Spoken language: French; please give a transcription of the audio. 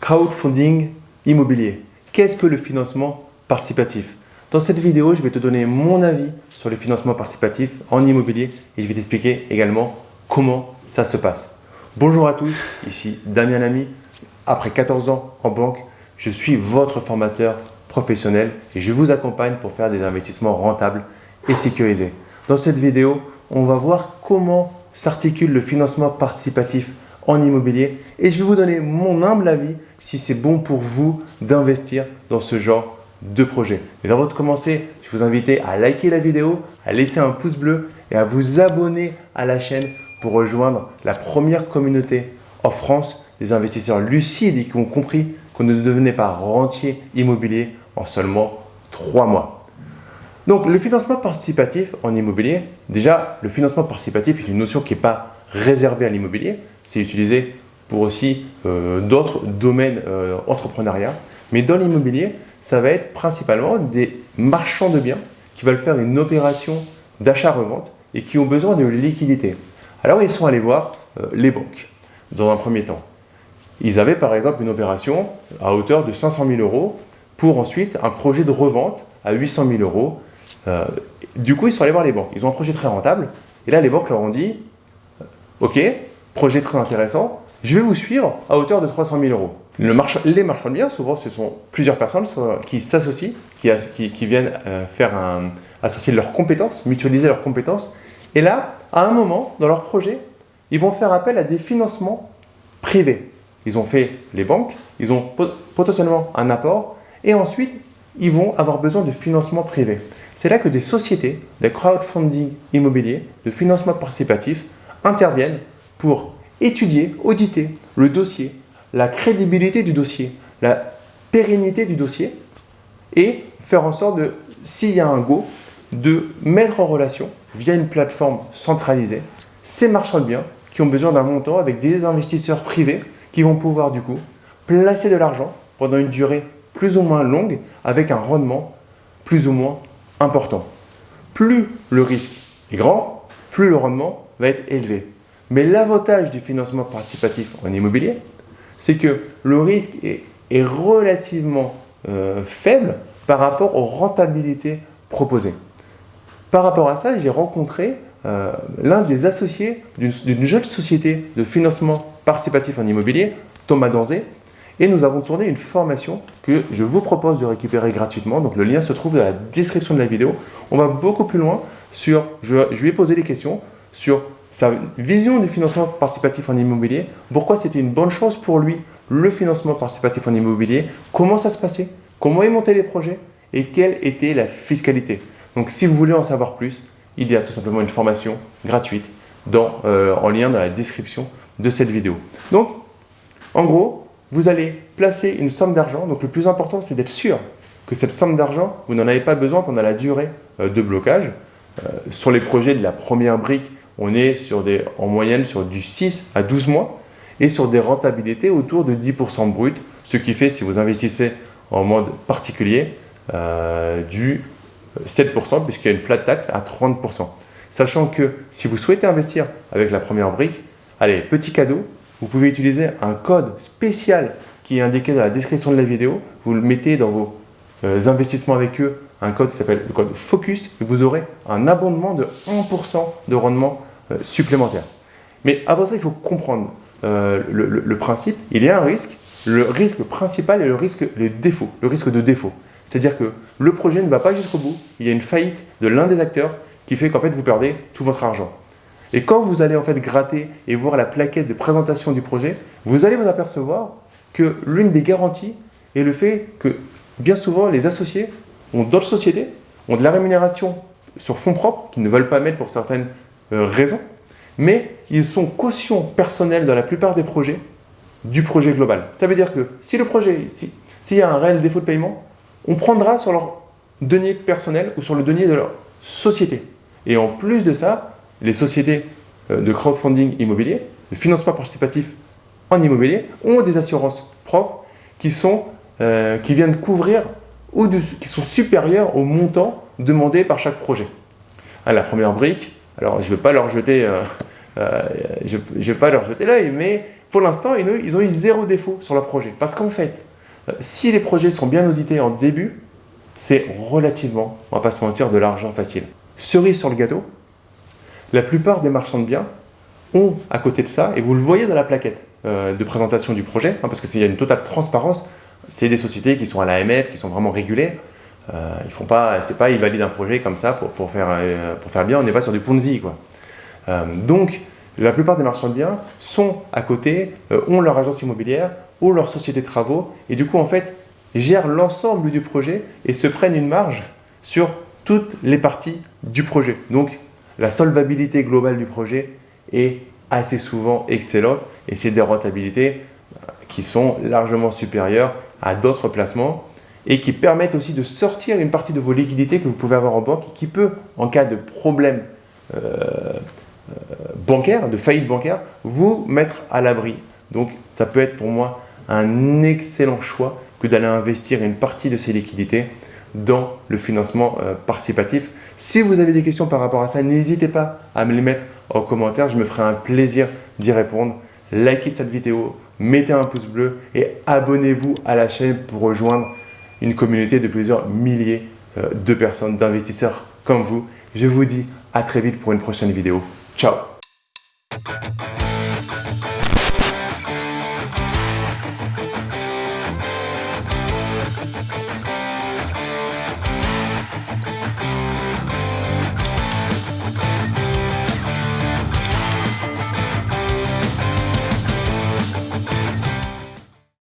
Crowdfunding immobilier. Qu'est-ce que le financement participatif? Dans cette vidéo, je vais te donner mon avis sur le financement participatif en immobilier et je vais t'expliquer également comment ça se passe. Bonjour à tous, ici Damien Lamy. Après 14 ans en banque, je suis votre formateur professionnel et je vous accompagne pour faire des investissements rentables et sécurisés. Dans cette vidéo, on va voir comment s'articule le financement participatif en immobilier et je vais vous donner mon humble avis si c'est bon pour vous d'investir dans ce genre de projet. Mais avant de commencer, je vous invite à liker la vidéo, à laisser un pouce bleu et à vous abonner à la chaîne pour rejoindre la première communauté en France des investisseurs lucides et qui ont compris qu'on ne devenait pas rentier immobilier en seulement trois mois. Donc, le financement participatif en immobilier, déjà, le financement participatif est une notion qui n'est pas réservée à l'immobilier. C'est utilisé pour aussi euh, d'autres domaines euh, entrepreneuriat. Mais dans l'immobilier, ça va être principalement des marchands de biens qui veulent faire une opération d'achat-revente et qui ont besoin de liquidité. Alors, ils sont allés voir euh, les banques dans un premier temps. Ils avaient par exemple une opération à hauteur de 500 000 euros pour ensuite un projet de revente à 800 000 euros. Euh, du coup, ils sont allés voir les banques. Ils ont un projet très rentable. Et là, les banques leur ont dit euh, « Ok, projet très intéressant, je vais vous suivre à hauteur de 300 000 euros. » Les marchands de biens, souvent, ce sont plusieurs personnes qui s'associent, qui, viennent euh, faire associer leurs compétences, mutualiser leurs compétences. Et là, à un moment, dans leur projet, ils vont faire appel à des financements privés. Ils ont fait les banques, ils ont potentiellement un apport, et ensuite, ils vont avoir besoin de financement privé. C'est là que des sociétés, des crowdfunding immobiliers, de financement participatif, interviennent pour étudier, auditer le dossier, la crédibilité du dossier, la pérennité du dossier et faire en sorte, de, s'il y a un go, de mettre en relation, via une plateforme centralisée, ces marchands de biens qui ont besoin d'un montant avec des investisseurs privés qui vont pouvoir du coup placer de l'argent pendant une durée plus ou moins longue avec un rendement plus ou moins important. Plus le risque est grand, plus le rendement va être élevé. Mais l'avantage du financement participatif en immobilier, c'est que le risque est, relativement euh, faible par rapport aux rentabilités proposées. Par rapport à ça, j'ai rencontré euh, l'un des associés d'une jeune société de financement participatif en immobilier, Thomas Danzé, et nous avons tourné une formation que je vous propose de récupérer gratuitement. Donc le lien se trouve dans la description de la vidéo. On va beaucoup plus loin sur, je lui ai posé des questions sur sa vision du financement participatif en immobilier, pourquoi c'était une bonne chose pour lui le financement participatif en immobilier, comment ça se passait, comment il montait les projets? Et quelle était la fiscalité? Donc si vous voulez en savoir plus, il y a tout simplement une formation gratuite dans, euh, en lien dans la description de cette vidéo. Donc, en gros, vous allez placer une somme d'argent. Donc le plus important, c'est d'être sûr que cette somme d'argent, vous n'en avez pas besoin pendant la durée euh, de blocage. Euh, sur les projets de la première brique, on est en moyenne sur du 6 à 12 mois et sur des rentabilités autour de 10% brut, ce qui fait, si vous investissez en mode particulier, euh, du 7% puisqu'il y a une flat tax à 30%. Sachant que si vous souhaitez investir avec la première brique, allez, petit cadeau, vous pouvez utiliser un code spécial qui est indiqué dans la description de la vidéo. Vous le mettez dans vos euh, investissements avec eux, un code qui s'appelle le code FOCUS, et vous aurez un abondement de 1% de rendement supplémentaire. Mais avant ça, il faut comprendre euh, le, principe. Il y a un risque. Le risque principal est le risque le risque de défaut. C'est-à-dire que le projet ne va pas jusqu'au bout. Il y a une faillite de l'un des acteurs qui fait qu'en fait, vous perdez tout votre argent. Et quand vous allez en fait gratter et voir la plaquette de présentation du projet, vous allez vous apercevoir que l'une des garanties est le fait que bien souvent les associés ont d'autres sociétés, ont de la rémunération sur fonds propres qu'ils ne veulent pas mettre pour certaines euh, raisons, mais ils sont caution personnelle dans la plupart des projets du projet global. Ça veut dire que si le projet, s'il y a un réel défaut de paiement, on prendra sur leur denier personnel ou sur le denier de leur société. Et en plus de ça, les sociétés euh, de crowdfunding immobilier, de financement participatif en immobilier, ont des assurances propres qui, sont, euh, qui viennent couvrir ou qui sont supérieures au montant demandé par chaque projet. À la première brique, alors je ne vais pas leur jeter, euh, je, pas leur jeter l'œil, mais pour l'instant, ils ont eu zéro défaut sur leur projet. Parce qu'en fait, euh, si les projets sont bien audités en début, c'est relativement, on va pas se mentir, de l'argent facile. Cerise sur le gâteau, la plupart des marchands de biens ont à côté de ça, et vous le voyez dans la plaquette euh, de présentation du projet, hein, parce qu'il y a une totale transparence, c'est des sociétés qui sont à l'AMF, qui sont vraiment régulées. Euh, ils font pas, c'est pas ils valident un projet comme ça pour, pour faire, euh, pour faire bien, on n'est pas sur du Ponzi. Quoi. donc, la plupart des marchands de biens sont à côté, ont leur agence immobilière, ont leur société de travaux, et du coup, en fait, gèrent l'ensemble du projet et se prennent une marge sur toutes les parties du projet. Donc, la solvabilité globale du projet est assez souvent excellente et c'est des rentabilités euh, qui sont largement supérieures à d'autres placements et qui permettent aussi de sortir une partie de vos liquidités que vous pouvez avoir en banque et qui peut, en cas de problème euh, euh, bancaire, de faillite bancaire, vous mettre à l'abri. Donc, ça peut être pour moi un excellent choix que d'aller investir une partie de ces liquidités dans le financement euh, participatif. Si vous avez des questions par rapport à ça, n'hésitez pas à me les mettre en commentaire. Je me ferai un plaisir d'y répondre. Likez cette vidéo, mettez un pouce bleu et abonnez-vous à la chaîne pour rejoindre une communauté de plusieurs milliers euh, de personnes, d'investisseurs comme vous. Je vous dis à très vite pour une prochaine vidéo. Ciao